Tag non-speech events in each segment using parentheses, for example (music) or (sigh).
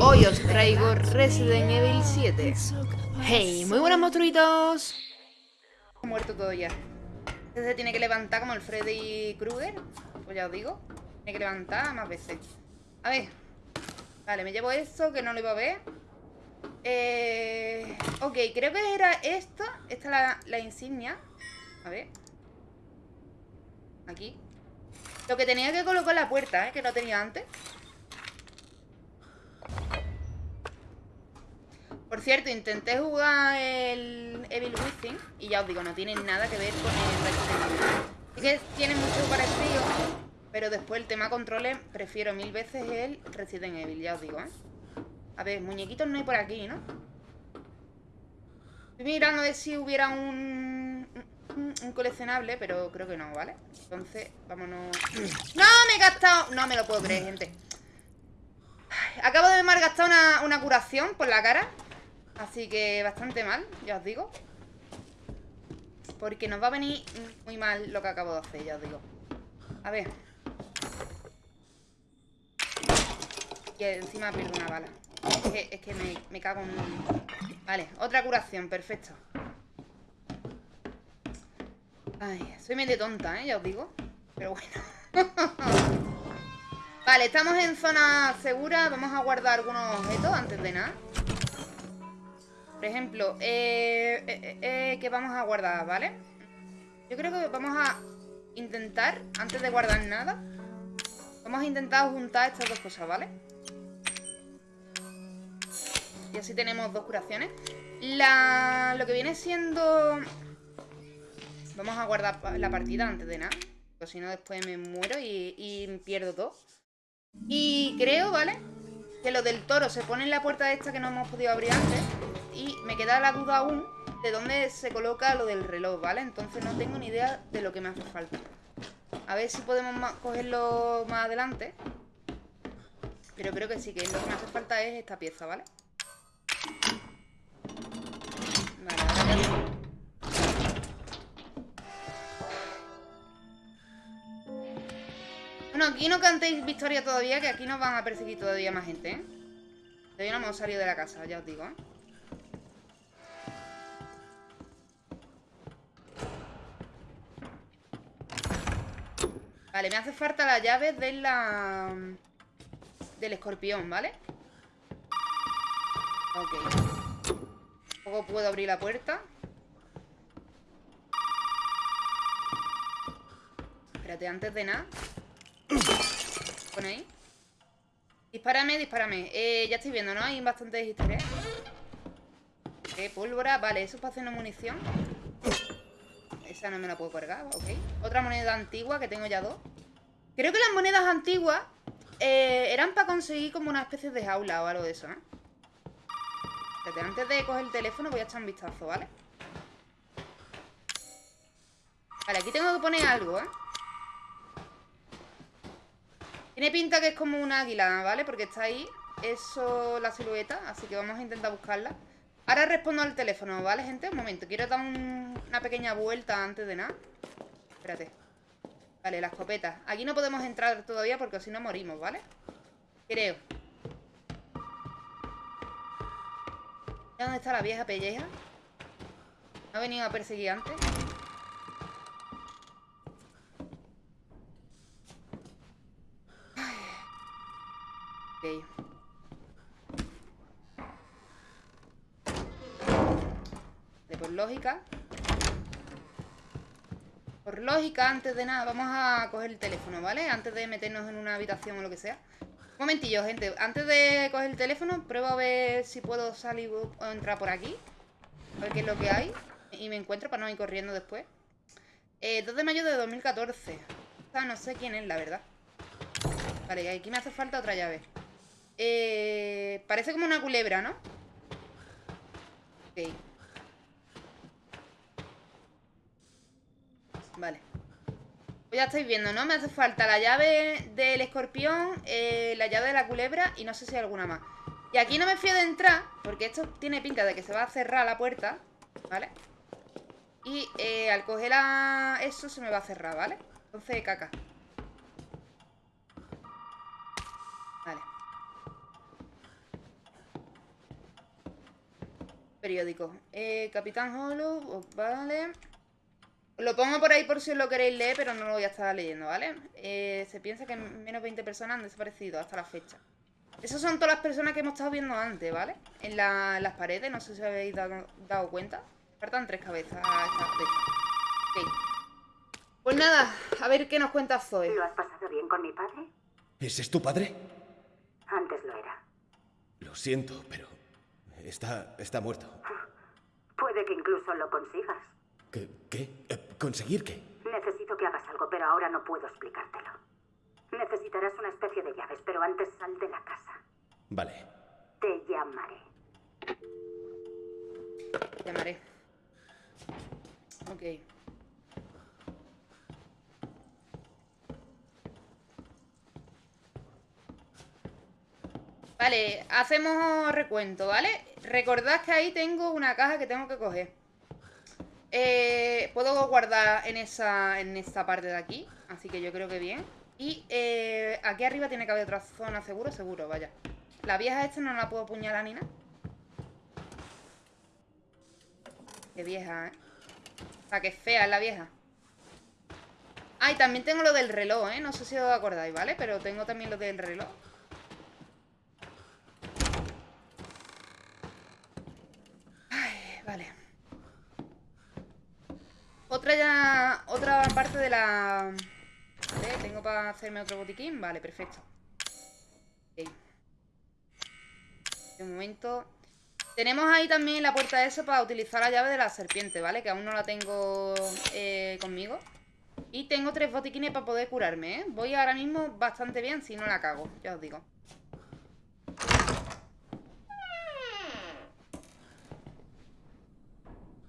Hoy os traigo Resident Evil 7 Hey, muy buenos monstruitos. Muerto todo ya. Este se tiene que levantar como el Freddy Krueger Pues ya os digo Tiene que levantar más veces. A ver Vale, me llevo esto que no lo iba a ver. Eh... Ok, creo que era esto Esta es la, la insignia. A ver. Aquí. Lo que tenía que colocar en la puerta, ¿eh? Que no tenía antes Por cierto, intenté jugar el Evil Within y ya os digo, no tiene nada que ver con el Resident Evil. Sí que tiene mucho parecido, pero después el tema controles prefiero mil veces el Resident Evil, ya os digo, ¿eh? A ver, muñequitos no hay por aquí, ¿no? Estoy mirando a ver si hubiera un, coleccionable, pero creo que no, ¿vale? Entonces, vámonos... ¡No! Me he gastado... No me lo puedo creer, gente. Acabo de me gastar una, una curación por la cara Así que bastante mal, ya os digo. Porque nos va a venir muy mal lo que acabo de hacer, ya os digo. A ver. Y encima pierdo una bala. Es que, me, cago en... Vale, otra curación, perfecto. Ay, soy medio tonta, ¿eh? Ya os digo. Pero bueno. (laughs) Vale, estamos en zona segura. Vamos a guardar algunos objetos antes de nada por ejemplo, eh, eh, eh, que vamos a guardar, ¿vale? Yo creo que vamos a intentar, antes de guardar nada, vamos a intentar juntar estas dos cosas, ¿vale? Y así tenemos dos curaciones. Lo que viene siendo... Vamos a guardar la partida antes de nada. Porque si no después me muero y, y pierdo todo. Y creo, ¿vale? Que lo del toro se pone en la puerta esta que no hemos podido abrir antes. Y me queda la duda aún de dónde se coloca lo del reloj, ¿vale? Entonces no tengo ni idea de lo que me hace falta. A ver si podemos cogerlo más adelante. Pero creo que sí, que lo que me hace falta es esta pieza, ¿vale? Vale, ahora. Bueno, aquí no cantéis victoria todavía, que aquí nos van a perseguir todavía más gente, ¿eh? Todavía no hemos salido de la casa, ya os digo, ¿eh? Vale, me hace falta la llave de la... Del escorpión, ¿vale? Ok. Luego puedo abrir la puerta. Espérate, antes de nada. Pon ahí. Dispárame, dispárame. Eh, Ya estoy viendo, ¿no? Hay bastantes historias. Ok, pólvora Vale, eso es para hacer una munición no me la puedo cargar, ok. Otra moneda antigua, que tengo ya dos. Creo que las monedas antiguas eh, eran para conseguir como una especie de jaula o algo de eso, ¿eh? antes de coger el teléfono voy a echar un vistazo, ¿vale? Vale, aquí tengo que poner algo, ¿eh? Tiene pinta que es como un águila, ¿vale? Porque está ahí, eso, la silueta Así que vamos a intentar buscarla Ahora respondo al teléfono, ¿vale, gente? Un momento, quiero dar una pequeña vuelta antes de nada. Espérate. Vale, la escopeta. Aquí no podemos entrar todavía porque si no morimos, ¿vale? Creo. ¿Dónde está la vieja pelleja? ¿No ha venido a perseguir antes? Ok. Por lógica Por lógica, antes de nada Vamos a coger el teléfono, ¿vale? Antes de meternos en una habitación o lo que sea. Un momentillo, gente. Antes de coger el teléfono Pruebo a ver si puedo salir o entrar por aquí. A ver qué es lo que hay. Y me encuentro para no ir corriendo después. Eh, 2 de mayo de 2014 O sea, no sé quién es, la verdad. Vale, aquí me hace falta otra llave. Eh, Parece como una culebra, ¿no? Ok Vale pues ya estáis viendo, ¿no? Me hace falta la llave del escorpión eh, La llave de la culebra Y no sé si hay alguna más Y aquí no me fío de entrar Porque esto tiene pinta de que se va a cerrar la puerta ¿Vale? Y eh, al coger eso se me va a cerrar, ¿vale? Entonces, caca Vale Periódico. Eh, Capitán Hollow, vale. Lo pongo por ahí por si os lo queréis leer, pero no lo voy a estar leyendo, ¿vale? Eh, se piensa que menos 20 personas han desaparecido hasta la fecha. Esas son todas las personas que hemos estado viendo antes, ¿vale? En las paredes, no sé si habéis dado, cuenta. Faltan tres cabezas a esta Pues nada, a ver qué nos cuenta Zoe. ¿Lo has pasado bien con mi padre? ¿Ese es tu padre? Antes lo era. Lo siento, pero Está, está muerto. Puede que incluso lo consigas. ¿Qué? ¿Qué? ¿Conseguir qué? Necesito que hagas algo, pero ahora no puedo explicártelo. Necesitarás una especie de llaves, pero antes sal de la casa. Vale. Te llamaré. Llamaré. Ok. Vale, hacemos recuento, ¿vale? Recordad que ahí tengo una caja que tengo que coger. Eh, puedo guardar en esa en esta parte de aquí, así que yo creo que bien. Y eh, aquí arriba tiene que haber otra zona seguro, seguro, vaya. La vieja esta no la puedo apuñalar ni nada. Qué vieja, ¿eh? O sea, que fea es la vieja. Ah, y también tengo lo del reloj, ¿eh? No sé si os acordáis, ¿vale? Pero tengo también lo del reloj. Vale. Otra ya... Otra parte de la... Vale, tengo para hacerme otro botiquín. Vale, perfecto. Ok. De momento... Tenemos ahí también la puerta esa para utilizar la llave de la serpiente, ¿vale? Que aún no la tengo eh, conmigo. Y tengo tres botiquines para poder curarme, ¿eh? Voy ahora mismo bastante bien si no la cago, ya os digo.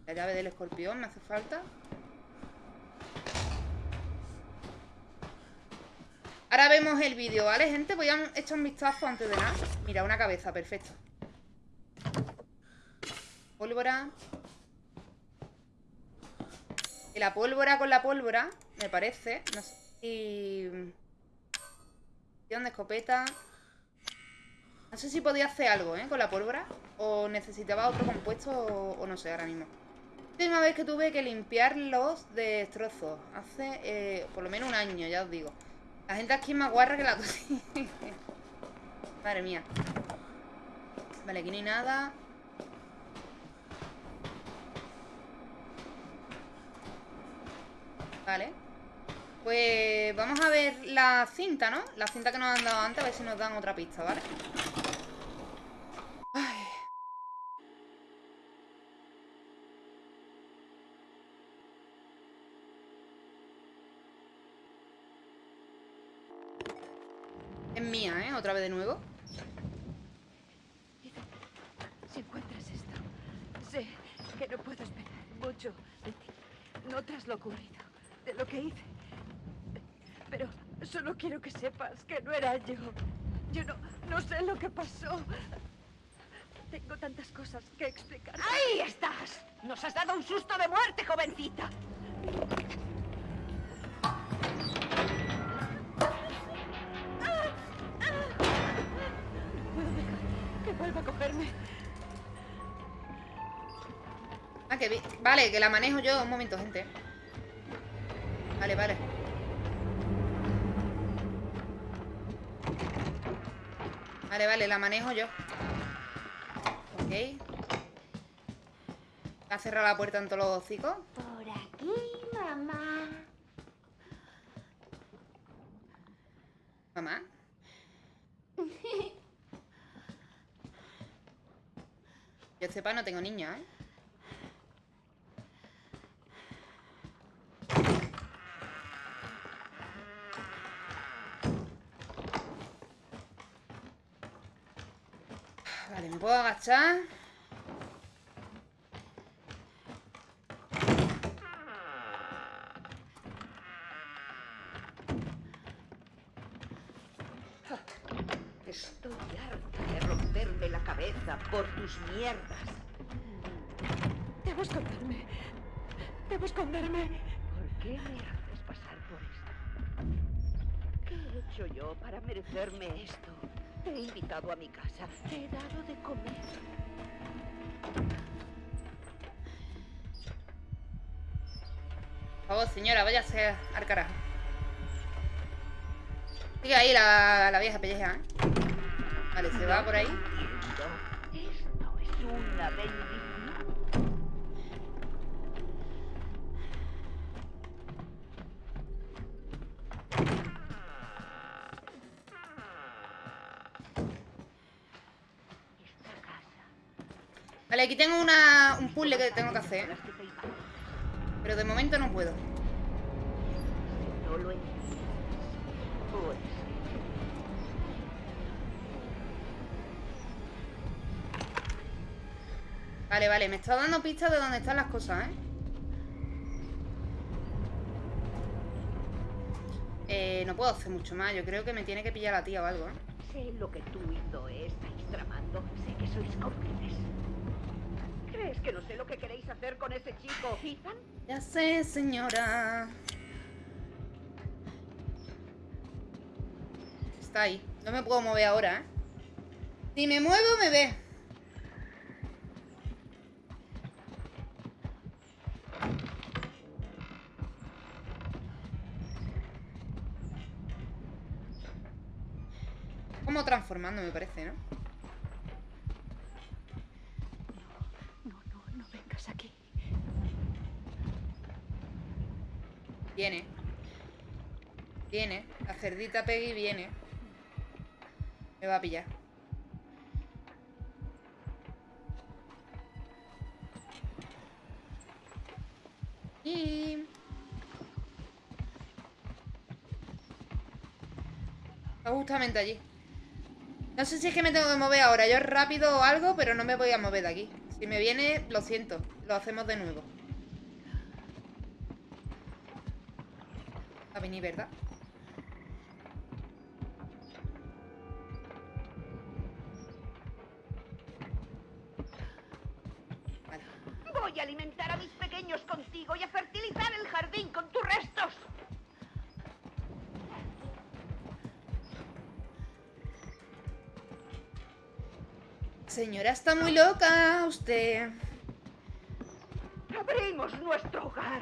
La llave del escorpión me hace falta. Ahora vemos el vídeo, ¿vale, gente? Voy a echar un vistazo antes de nada. Mira, una cabeza, perfecto. Pólvora. Y la pólvora con la pólvora, me parece. No sé si... de escopeta. No sé si podía hacer algo, ¿eh? Con la pólvora. O necesitaba otro compuesto o no sé ahora mismo última vez que tuve que limpiar los destrozos. Hace eh, por lo menos un año, ya os digo. La gente aquí es más guarra que la Madre mía. Vale, aquí no hay nada. Vale. Pues vamos a ver la cinta, ¿no? La cinta que nos han dado antes, a ver si nos dan otra pista, ¿vale? Otra vez de nuevo. Si encuentras esto, sé que no puedo esperar mucho de ti. No tras lo ocurrido, de lo que hice. Pero solo quiero que sepas que no era yo. Yo no, no sé lo que pasó. Tengo tantas cosas que explicar. ¡Ahí estás! Nos has dado un susto de muerte, jovencita. Vale, que la manejo yo. Un momento, gente. Vale, vale. Vale, vale, la manejo yo. Ok. ¿Ha cerrado la puerta en todos los hocicos? Por aquí, mamá. ¿Mamá? (laughs) Yo sepa, no tengo niña, ¿eh? Puedo agachar. por tus mierdas. Debo esconderme. Debo esconderme. ¿Por qué me haces pasar por esto? ¿Qué he hecho yo para merecerme esto? He invitado a mi casa. Te he dado de comer. Por favor, señora, váyase al carajo. Sigue ahí la, vieja pelleja, ¿eh? Vale, se va por ahí. Esto es una Vale, aquí tengo una, un puzzle que tengo que hacer. Pero de momento no puedo. Vale, vale, me está dando pistas de dónde están las cosas, ¿eh? Eh, no puedo hacer mucho más. Yo creo que me tiene que pillar la tía o algo, ¿eh? sé lo que tú y Zoe estáis tramando. Sé que sois cómplices. ¿Crees que no sé lo que queréis hacer con ese chico, Ethan? Ya sé, señora. Está ahí. No me puedo mover ahora, ¿eh? Si me muevo, me ve. Como transformando, me parece, ¿no? Aquí. Viene. Viene. La cerdita Peggy viene. Me va a pillar. Y... Está justamente allí. No sé si es que me tengo que mover ahora yo rápido o algo, pero no me voy a mover de aquí. Si me viene, lo siento. Lo hacemos de nuevo. A venir, ¿verdad? Señora, está muy loca usted. Abrimos nuestro hogar.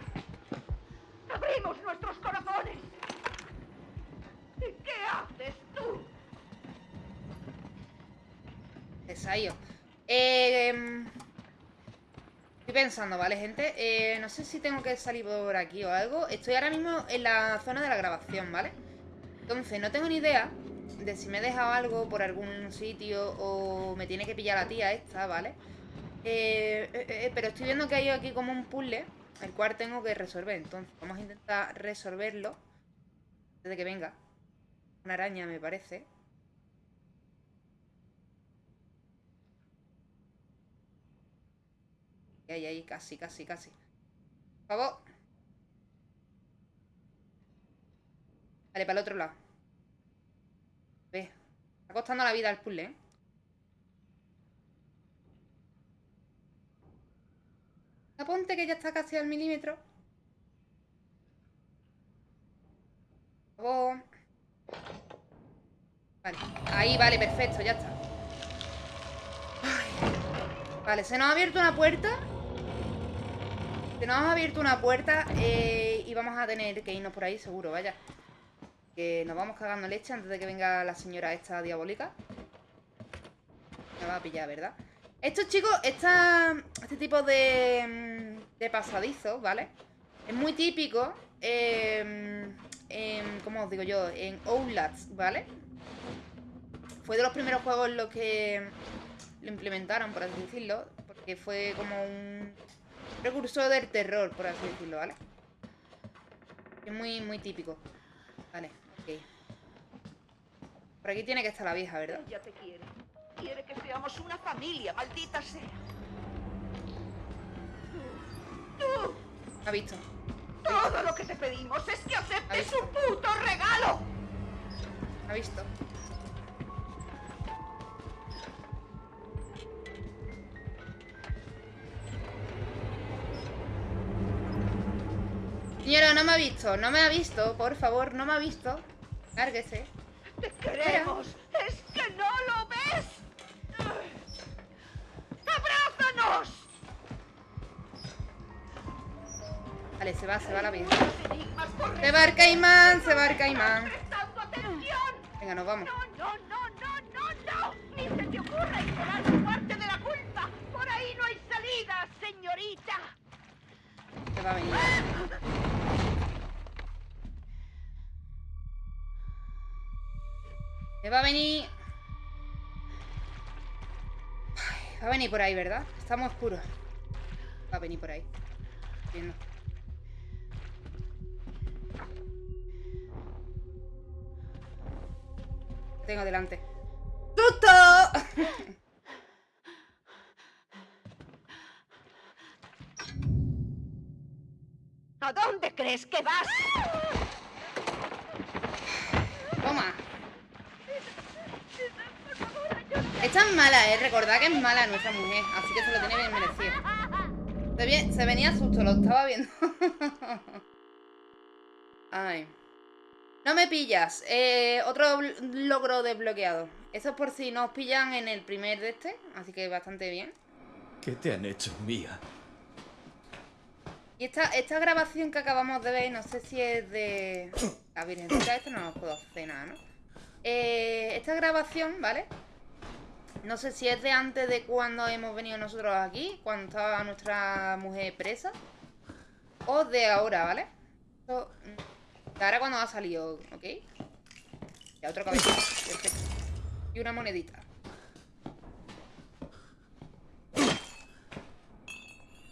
Abrimos nuestros corazones. ¿Y qué haces tú? Desayo. Eh, em, estoy pensando, ¿vale, gente? Eh, no sé si tengo que salir por aquí o algo. Estoy ahora mismo en la zona de la grabación, ¿vale? Entonces, no tengo ni idea de si me he dejado algo por algún sitio o me tiene que pillar la tía esta, ¿vale? Eh, eh, eh, pero estoy viendo que hay aquí como un puzzle, el cual tengo que resolver. Entonces, vamos a intentar resolverlo antes de que venga. Una araña, me parece. Ahí, ahí, casi, casi, casi. Por favor. Vale, para el otro lado. Ve. Está costando la vida el puzzle, ¿eh? Aponte que ya está casi al milímetro. Vale. Ahí, vale, perfecto, ya está. Vale, se nos ha abierto una puerta. Se nos ha abierto una puerta eh, y vamos a tener que irnos por ahí seguro, vaya. Que nos vamos cagando leche antes de que venga la señora esta diabólica. Me va a pillar, ¿verdad? Estos chicos, este tipo de, mm, de pasadizos, ¿vale? Es muy típico en, en, ¿cómo os digo yo? En Outlast, ¿vale? Fue de los primeros juegos en los que lo implementaron, por así decirlo. Porque fue como un precursor del terror, por así decirlo, ¿vale? Es muy, muy típico. Vale. Por aquí tiene que estar la vieja, ¿verdad? Ella te quiere. Quiere que seamos una familia, maldita sea. Tú, ¿Ha visto? todo lo que te pedimos es que aceptes su puto regalo. ¿Ha visto? Señora, no me ha visto, no me ha visto, por favor, no me ha visto. Lárguese. Queremos. ¿Es que no lo ves? ¡Abrázanos! Vale, se va, se va la corre. Se va el caimán, se va el caimán. Venga, nos vamos. No, no, no, no, no, no. Ni se te ocurra ignorar tu parte de la culpa. Por ahí no hay salida, señorita. Se va a venir. Se va a venir. Ay, va a venir por ahí, ¿verdad? Estamos oscuros. Va a venir por ahí. Viendo. Tengo delante. ¡Susto! ¿A dónde crees que vas? Toma. Esta es mala, eh. Recordad que es mala nuestra mujer. Así que se lo tiene bien merecido. Se, vi- se venía susto, lo estaba viendo. (laughs) Ay. No me pillas. Eh, otro logro desbloqueado. Eso es por si no os pillan en el primer de este. Así que bastante bien. ¿Qué te han hecho, Mía? Y esta, esta grabación que acabamos de ver, no sé si es de... (coughs) La Virgencita esta no nos puedo hacer nada, ¿no? Eh, esta grabación, ¿vale? No sé si es de antes de cuando hemos venido nosotros aquí, cuando estaba nuestra mujer presa. O de ahora, ¿vale? Mm, de ahora cuando ha salido, ¿ok? Ya otro cabello. Perfecto. Y una monedita.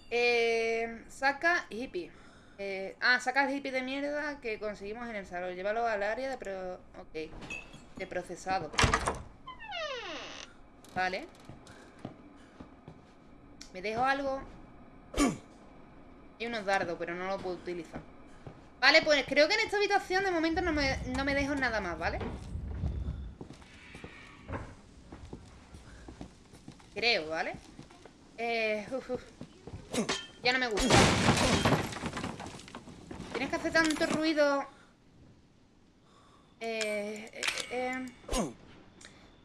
Eh, saca hippie. Eh, ah, saca el hippie de mierda que conseguimos en el salón. Llévalo al área de pro... Ok. De procesado. Vale. Me dejo algo. Y unos dardos, pero no lo puedo utilizar. Vale, pues creo que en esta habitación de momento no me, no me dejo nada más, ¿vale? Creo, ¿vale? Eh, uf, uf. Ya no me gusta. Tienes que hacer tanto ruido. Eh, eh, eh.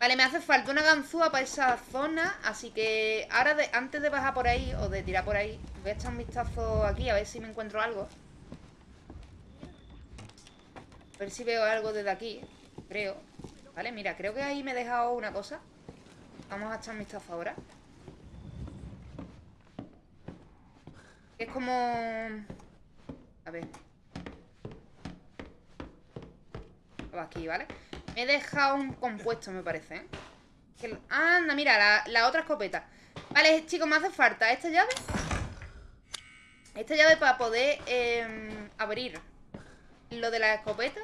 Vale, me hace falta una ganzúa para esa zona. Así que ahora, antes de bajar por ahí, o de tirar por ahí, voy a echar un vistazo aquí a ver si me encuentro algo. A ver si veo algo desde aquí. Creo. Vale, mira, creo que ahí me he dejado una cosa. Vamos a echar un vistazo ahora. Es como... A ver. Aquí, ¿vale? Me he dejado un compuesto, me parece, ¿eh? Que Anda, mira, la, otra escopeta. Vale, chicos, me hace falta esta llave. Esta llave para poder em, abrir lo de la escopeta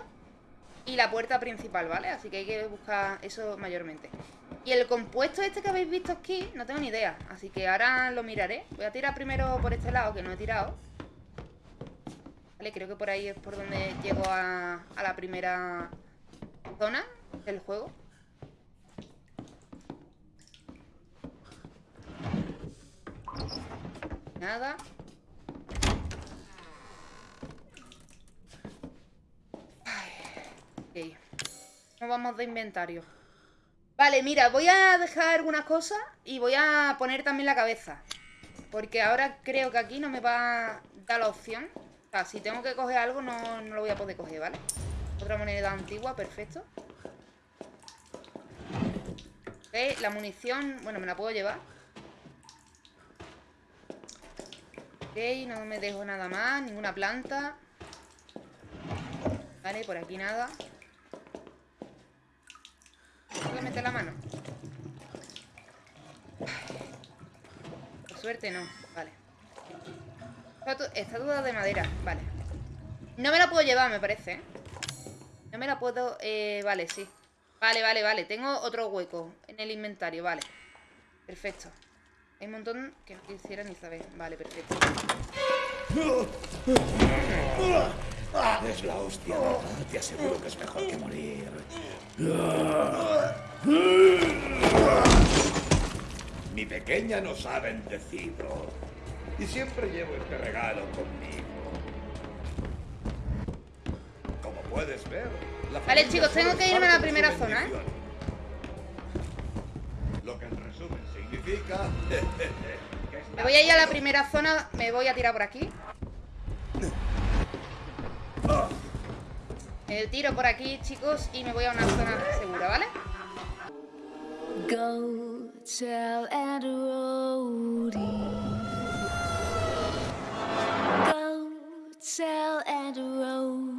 y la puerta principal, ¿vale? Así que hay que buscar eso mayormente. Y el compuesto este que habéis visto aquí, no tengo ni idea. Así que ahora lo miraré. Voy a tirar primero por este lado, que no he tirado. Vale, creo que por ahí es por donde llego a la primera zona del juego. Nada. Ay, ok. No vamos de inventario. Vale, mira, voy a dejar algunas cosas y voy a poner también la cabeza. Porque ahora creo que aquí no me va a dar la opción. O sea, si tengo que coger algo no, no lo voy a poder coger, ¿vale? Otra moneda antigua, perfecto. Ok, la munición, bueno, me la puedo llevar. Ok, no me dejo nada más, ninguna planta. Vale, por aquí nada. ¿Puedo meter la mano? Por suerte no, vale. Estatu- Estatua de madera, vale. No me la puedo llevar, me parece, ¿eh? No me la puedo... Eh, vale, sí. Vale, vale, vale. Tengo otro hueco en el inventario, vale. Perfecto. Hay un montón que no quisiera ni saber. Vale, perfecto. Es la hostia. Te aseguro que es mejor que morir. Mi pequeña nos ha bendecido. Y siempre llevo este regalo conmigo. puedes ver. vale, chicos, tengo que irme a la primera zona, ¿eh? Lo que en resumen significa... (laughs) me voy a ir a la primera zona, me voy a tirar por aquí. Me tiro por aquí, chicos, y me voy a una zona segura, ¿vale? Go tell and Go tell and